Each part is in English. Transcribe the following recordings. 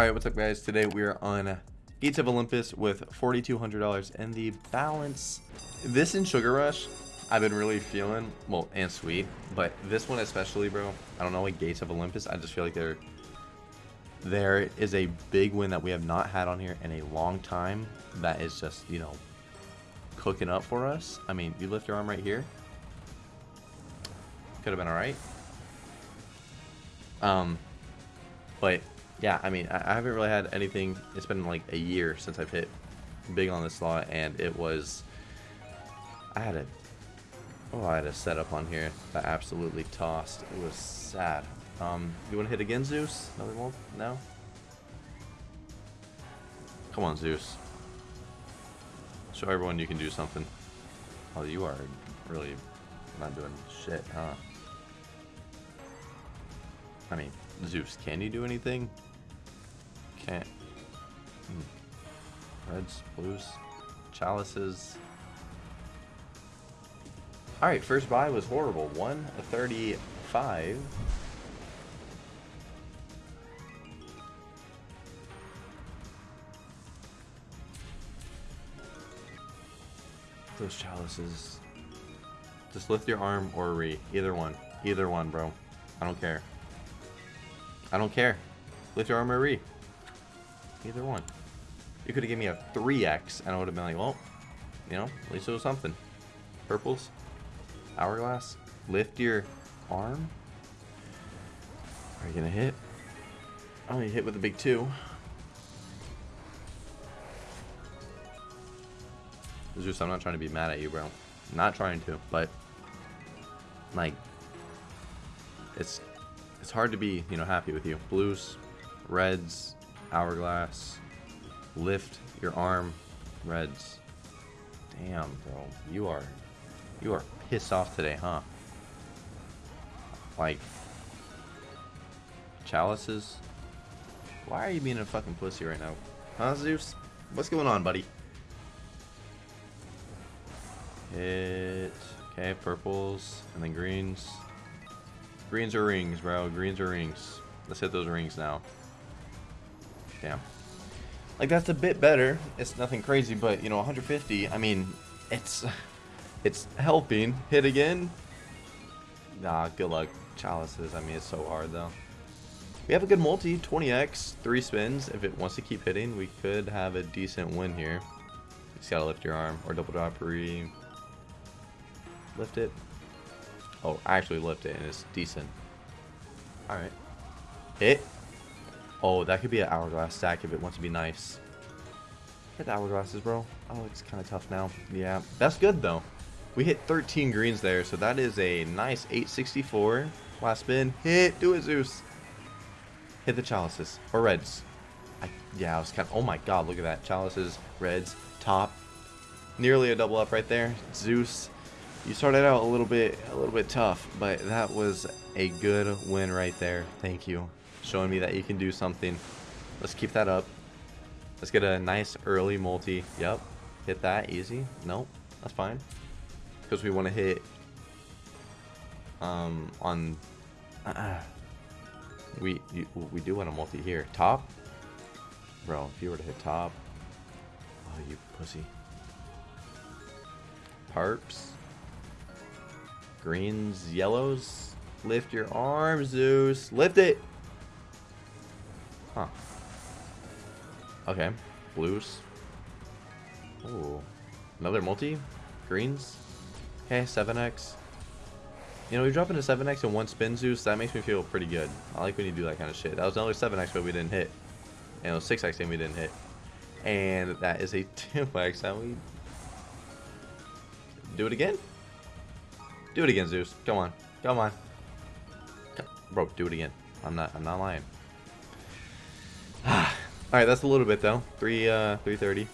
Alright, what's up guys? Today we are on Gates of Olympus with $4,200 and the balance. This in Sugar Rush, I've been really feeling, well, and sweet, but this one especially, bro, I don't know, like Gates of Olympus, I just feel like there, there is a big win that we have not had on here in a long time that is just, you know, cooking up for us. I mean, you lift your arm right here. Could have been alright. Um, but yeah, I mean, I, haven't really had anything. It's been like a year since I've hit big on this slot, and it was. I had a. Oh, I had a setup on here that absolutely tossed. It was sad. Um, you want to hit again, Zeus? Another one? No. Come on, Zeus. Show everyone you can do something. Oh, you are really not doing shit, huh? I mean, Zeus, can you do anything? Can't. Hmm. Reds, blues, chalices. Alright, first buy was horrible. 135. Those chalices. Just lift your arm or re. Either one. Either one, bro. I don't care. I don't care. Lift your arm or re. Either one. You could have given me a 3x, and I would have been like, well, you know, at least it was something. Purples. Hourglass. Lift your arm. Are you to hit? Oh, you hit with a big two. Zeus, I'm not trying to be mad at you, bro. Not trying to, but like it's it's hard to be, you know, happy with you. Blues, reds, hourglass, lift your arm, reds. Damn, bro. You are you are pissed off today, huh? Like chalices? Why are you being a fucking pussy right now? Huh, Zeus? What's going on, buddy? Hit. Okay, purples and then greens. Greens are rings, bro. Greens are rings. Let's hit those rings now. Damn. Like, that's a bit better. It's nothing crazy, but, you know, 150, I mean, it's... It's helping. Hit again? Nah, good luck. Chalices, I mean, it's so hard, though. We have a good multi, 20x, 3 spins. If it wants to keep hitting, we could have a decent win here. Just gotta lift your arm, or double drop, re... Lift it. Oh, I actually lift it and it's decent. Alright. Hit. Oh, that could be an hourglass stack if it wants to be nice. Hit the hourglasses, bro. Oh, it's kind of tough now. Yeah, that's good though. We hit 13 greens there, so that is a nice 864. Last spin. Hit. Do it, Zeus. Hit the chalices. Or reds. I, yeah, I was kind of... Oh my god, look at that. Chalices, reds, top. Nearly a double up right there. Zeus you started out a little bit a little bit tough, but that was a good win right there. Thank you. Showing me that you can do something. Let's keep that up. Let's get a nice early multi. Yep. Hit that easy. Nope. That's fine. Because we want to hit um on uh, we we do want a multi here. Top? Bro, if you were to hit top. Oh, you pussy. Parps. Greens, yellows. Lift your arm, Zeus. Lift it. Huh. Okay. Blues. Ooh. Another multi. Greens. Okay, 7x. You know, we drop into 7x in one spin, Zeus. That makes me feel pretty good. I like when you do that kind of shit. That was another 7x, but we didn't hit. And it was 6x and we didn't hit. And that is a 2x and we... Do it again? Do it again, Zeus. Come on. Come on. Come. Bro, do it again. I'm not I'm not lying. Alright, that's a little bit though. Three uh three thirty.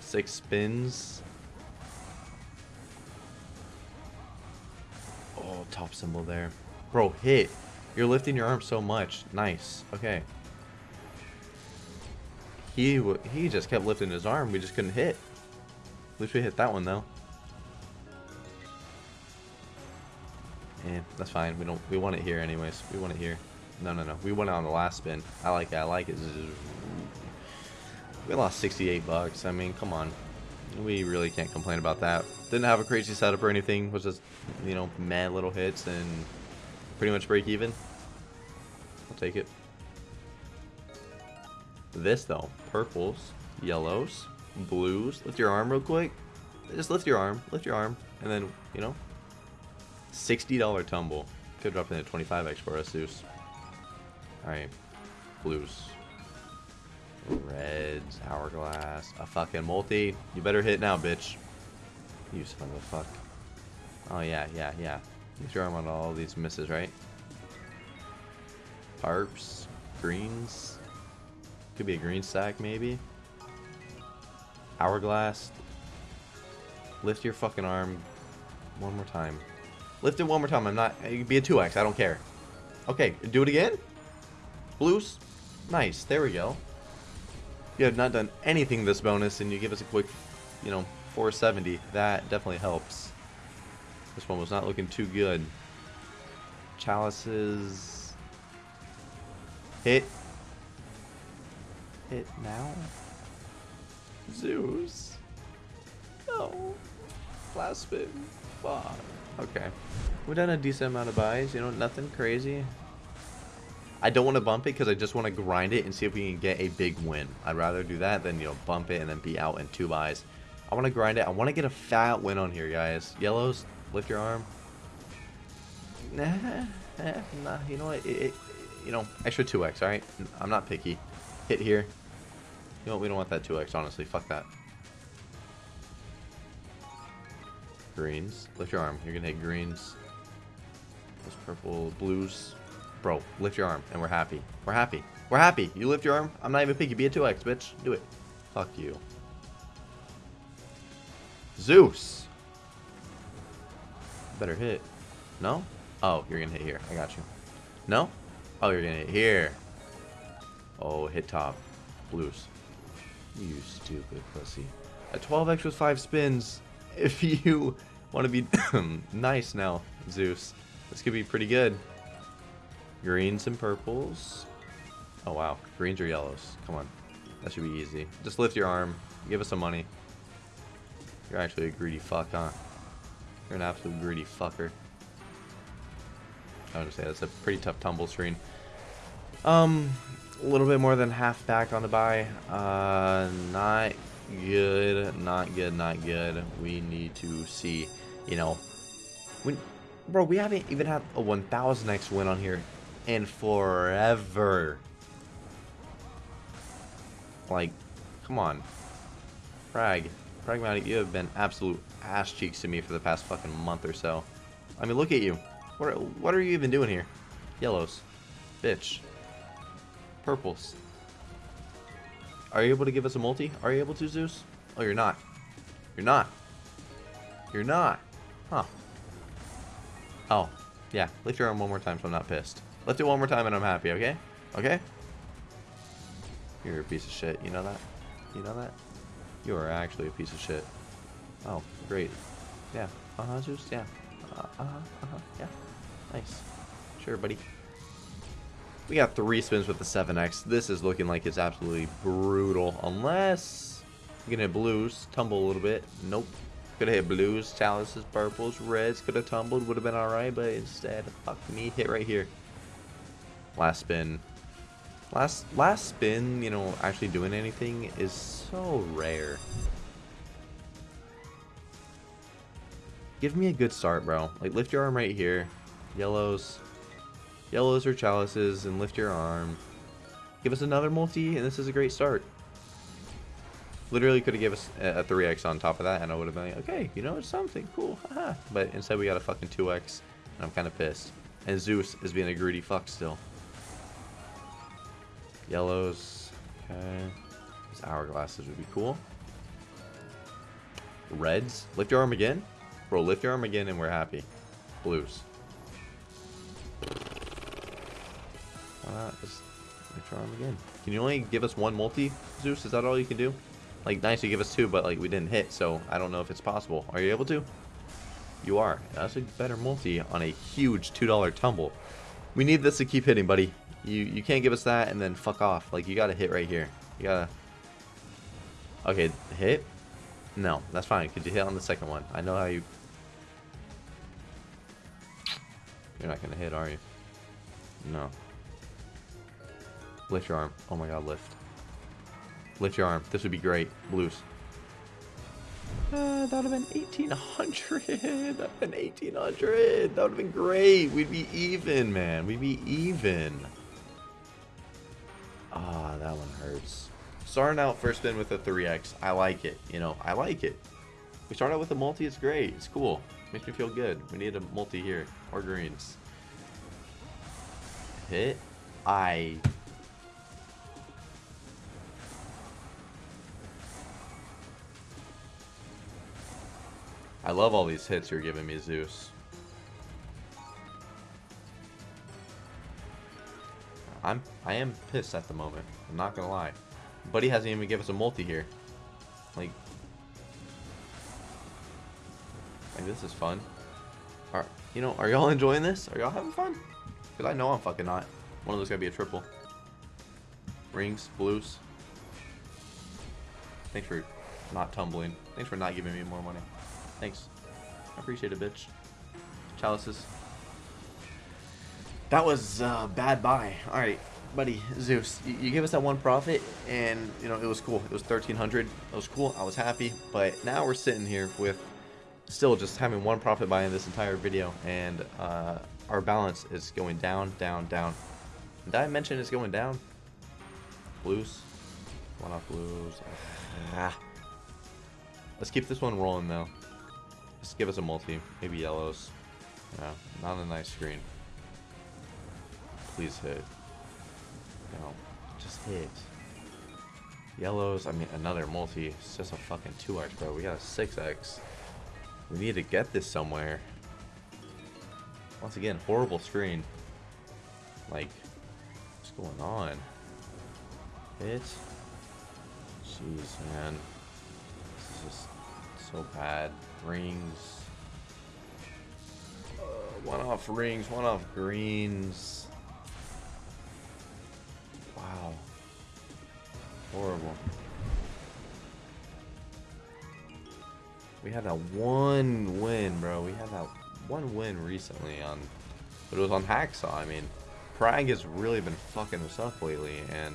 Six spins. Oh, top symbol there. Bro, hit. You're lifting your arm so much. Nice. Okay. He he just kept lifting his arm. We just couldn't hit. At least we hit that one though. Yeah, that's fine. We don't. We want it here anyways. We want it here. No, no, no. We went on the last spin. I like it. I like it. We lost 68 bucks. I mean, come on. We really can't complain about that. Didn't have a crazy setup or anything. Was just, you know, mad little hits and pretty much break even. I'll take it. This, though. Purples, yellows, blues. Lift your arm real quick. Just lift your arm. Lift your arm. And then, you know, $60 tumble. Could drop in at 25x for us, Zeus. Alright. Blues. Reds. Hourglass. A fucking multi. You better hit now, bitch. You son of a fuck. Oh, yeah, yeah, yeah. You throw arm on all these misses, right? Harps. Greens. Could be a green stack, maybe. Hourglass. Lift your fucking arm one more time. Lift it one more time. I'm not. It could be a 2x. I don't care. Okay, do it again. Blues. Nice. There we go. You have not done anything this bonus, and you give us a quick, you know, 470. That definitely helps. This one was not looking too good. Chalices. Hit. Hit now. Zeus. No. Spin. Fuck. Okay. We've done a decent amount of buys, you know, nothing crazy. I don't want to bump it because I just want to grind it and see if we can get a big win. I'd rather do that than, you know, bump it and then be out in two buys. I want to grind it. I want to get a fat win on here, guys. Yellows, lift your arm. Nah, nah you know what? It, it, you know, extra 2x, alright? I'm not picky. Hit here. You know what? We don't want that 2x, honestly. Fuck that. Greens. Lift your arm. You're going to hit greens. Those purple, blues. Bro, lift your arm, and we're happy. We're happy. We're happy. You lift your arm. I'm not even picky. Be a 2x, bitch. Do it. Fuck you. Zeus. Better hit. No? Oh, you're gonna hit here. I got you. No? Oh, you're gonna hit here. Oh, hit top. Blues. You stupid pussy. A 12x with 5 spins. If you want to be nice now, Zeus, this could be pretty good. Greens and purples. Oh, wow. Greens or yellows. Come on. That should be easy. Just lift your arm. Give us some money. You're actually a greedy fuck, huh? You're an absolute greedy fucker. I would say that's a pretty tough tumble screen. Um, a little bit more than half back on the buy. Uh, not good, not good, not good. We need to see, you know, when, bro, we haven't even had a 1000x win on here in forever. Like, come on. Frag. Pragmatic, you have been absolute ass cheeks to me for the past fucking month or so. I mean, look at you. What are, what are you even doing here? Yellows. Bitch. Purples. Are you able to give us a multi? Are you able to, Zeus? Oh, you're not. You're not. You're not. Huh. Oh. Yeah. Lift your arm one more time so I'm not pissed. Lift it one more time and I'm happy, okay? Okay? You're a piece of shit. You know that? You know that? You are actually a piece of shit. Oh, great. Yeah. Uh-huh, Zeus? Yeah. Uh, uh-huh, uh-huh, yeah. Nice. Sure, buddy. We got three spins with the 7x. This is looking like it's absolutely brutal. Unless we can hit blues, tumble a little bit. Nope. Could have hit blues, chalices, purples, reds. Could have tumbled, would have been alright, but instead, fuck me, hit right here. Last spin. Last last spin, you know, actually doing anything is so rare. Give me a good start, bro. Like, lift your arm right here. Yellows. Yellows or chalices, and lift your arm. Give us another multi, and this is a great start. Literally could have given us a 3x on top of that, and I would have been like, okay, you know, it's something. Cool. Haha. But instead, we got a fucking 2x, and I'm kind of pissed. And Zeus is being a greedy fuck still. Yellows. Okay. These hourglasses would be cool. Reds. Lift your arm again. Bro, lift your arm again and we're happy. Blues. Why not just lift your arm again? Can you only give us one multi, Zeus? Is that all you can do? Like, nice you give us two, but like we didn't hit, so I don't know if it's possible. Are you able to? You are. That's a better multi on a huge $2 tumble. We need this to keep hitting, buddy. You you can't give us that and then fuck off. Like you gotta hit right here. You gotta. Okay, hit. No, that's fine. Could you hit on the second one? I know how you. You're not gonna hit, are you? No. Lift your arm. Oh my god, lift. Lift your arm. This would be great. Blues. Uh, that would have been 1800. That would have been 1800. That would have been great. We'd be even, man. We'd be even. Ah, that one hurts. Starting out first spin with a 3x. I like it. You know, I like it. We start out with a multi. It's great. It's cool. Makes me feel good. We need a multi here. Or greens. Hit. I I love all these hits you're giving me, Zeus. I'm I am pissed at the moment. I'm not gonna lie. Buddy hasn't even given us a multi here. Like, like this is fun. Are you know? Are y'all enjoying this? Are y'all having fun? Cause I know I'm fucking not. One of those gotta be a triple. Rings, blues. Thanks for not tumbling. Thanks for not giving me more money. Thanks. I appreciate it, bitch. Chalices. That was uh, bad buy. All right, buddy, Zeus. You, you gave us that one profit, and you know it was cool. It was 1300. It was cool. I was happy. But now we're sitting here with still just having one profit buy in this entire video, and uh, our balance is going down, down, down. Did I mention it's going down? Blues. One off blues. Ah. Let's keep this one rolling though. Just give us a multi. Maybe yellows. Yeah, not a nice screen. Please hit. No, just hit. Yellows, I mean, another multi. It's just a fucking 2x, bro. We got a 6x. We need to get this somewhere. Once again, horrible screen. Like, what's going on? Hit? Jeez, man. This is just so bad. Rings. Uh, one off rings, one off greens. Wow. Horrible. We had that one win, bro. We had that one win recently on, but it was on Hacksaw. I mean, Prague has really been fucking us up lately, and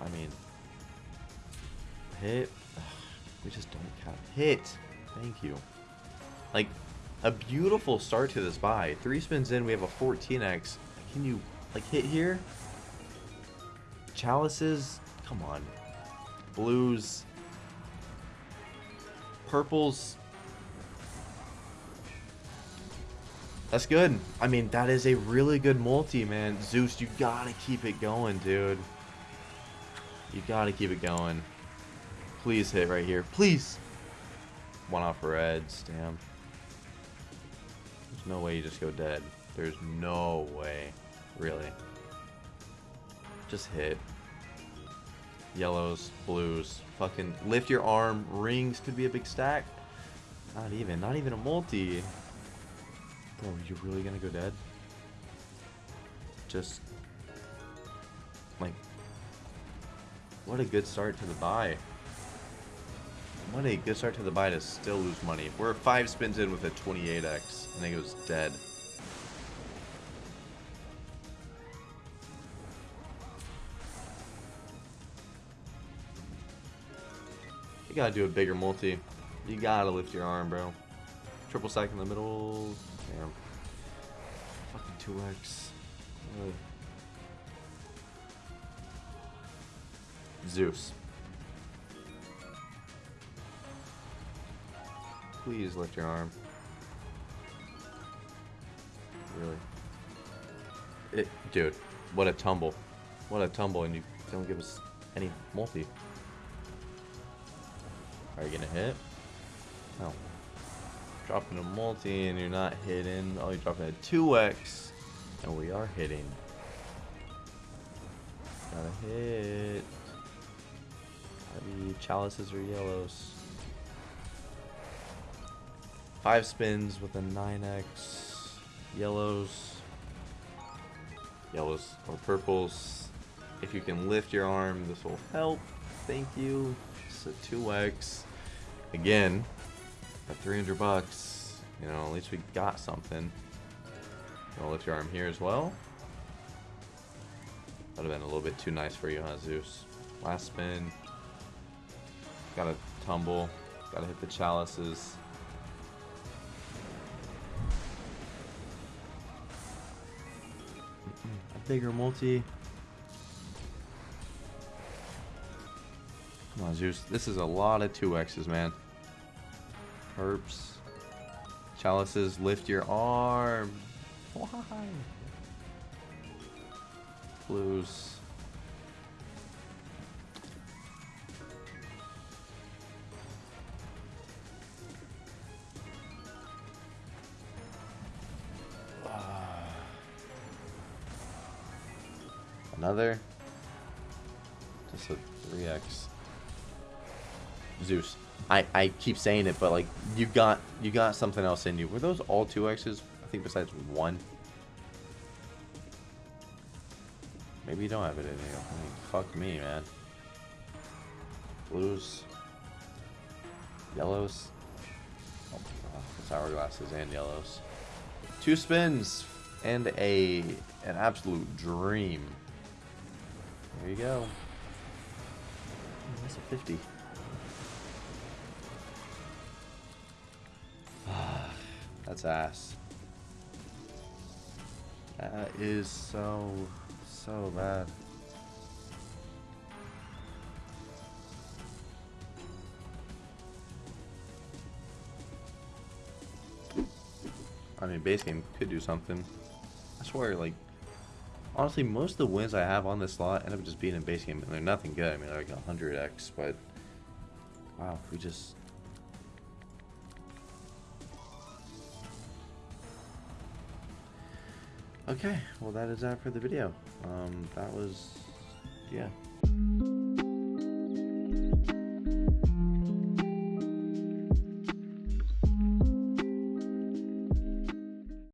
I mean, hit. We just don't count hit. Thank you. Like, a beautiful start to this buy. Three spins in, we have a 14x. Can you, like, hit here? Chalices? Come on. Blues. Purples. That's good. I mean, that is a really good multi, man. Zeus, you gotta keep it going, dude. You gotta keep it going. Please hit right here. Please. One off reds, damn. There's no way you just go dead. There's no way. Really. Just hit. Yellows, blues. Fucking lift your arm. Rings could be a big stack. Not even. Not even a multi. Bro, you really gonna go dead? Just... Like... What a good start to the buy. What a good start to the buy to still lose money. We're five spins in with a 28x. I think it was dead. You gotta do a bigger multi. You gotta lift your arm, bro. Triple stack in the middle. Damn. Fucking 2x. Really. Zeus. Please lift your arm. Really. It, dude, what a tumble. What a tumble, and you don't give us any multi. Are you gonna hit? No. Dropping a multi and you're not hitting. Oh, you're dropping a 2x. And we are hitting. Gotta hit. Gotta be chalices or yellows. Five spins with a 9x. Yellows. yellows or purples. If you can lift your arm, this will help. Thank you. It's a 2x. Again, at 300 bucks, you know, at least we got something. I'll lift your arm here as well. That would have been a little bit too nice for you, huh, Zeus? Last spin. Gotta tumble. Gotta hit the chalices. Bigger multi. Come on, Zeus. This is a lot of 2x's, man. Herps. Chalices, lift your arm. Why? Blues. Another. Just a 3x. Zeus. I, I keep saying it, but like you got you got something else in you. Were those all two X's? I think besides one. Maybe you don't have it in you. I mean, fuck me, man. Blues. Yellows. Oh, my gosh hourglasses and yellows. Two spins and a an absolute dream. There you go. That's a 50. That's ass. That is so, so bad. I mean, base game could do something. I swear, like, honestly, most of the wins I have on this slot end up just being in base game, and they're nothing good. I mean, they're like 100x, but wow, we just Okay, well that is that for the video. Um, that was, yeah,